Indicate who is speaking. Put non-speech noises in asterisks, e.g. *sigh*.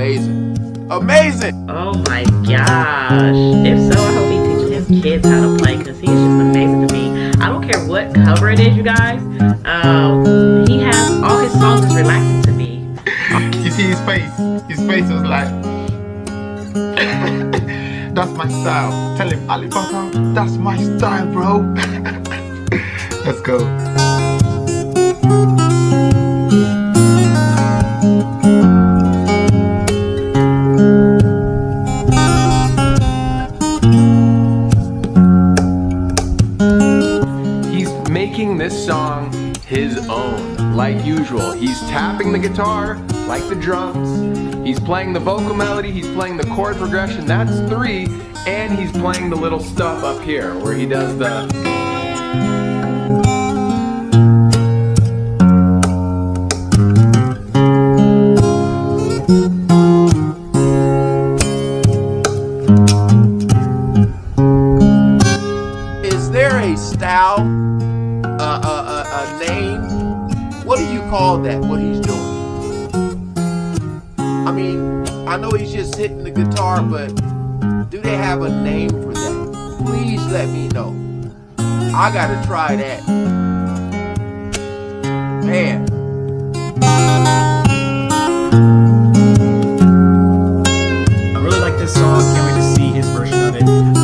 Speaker 1: amazing. Amazing!
Speaker 2: Oh my gosh. If so, I hope he teaches his kids how to play because he's just amazing to me. I don't care what cover it is, you guys. Um, he has all his songs is relaxing to me.
Speaker 3: You see his face? His face was like, *laughs* that's my style. Tell him, Alip Ba Ta, that's my style, bro. *laughs* Let's go.
Speaker 4: He's making this song his own, like usual. He's tapping the guitar, like the drums. He's playing the vocal melody, he's playing the chord progression, that's three, and he's playing the little stuff up here where he does the.
Speaker 1: Is there a style, call that, what he's doing? I mean, I know he's just hitting the guitar, but do they have a name for that? Please let me know. I gotta try that. Man.
Speaker 5: I really like this song. Can't wait to see his version of it.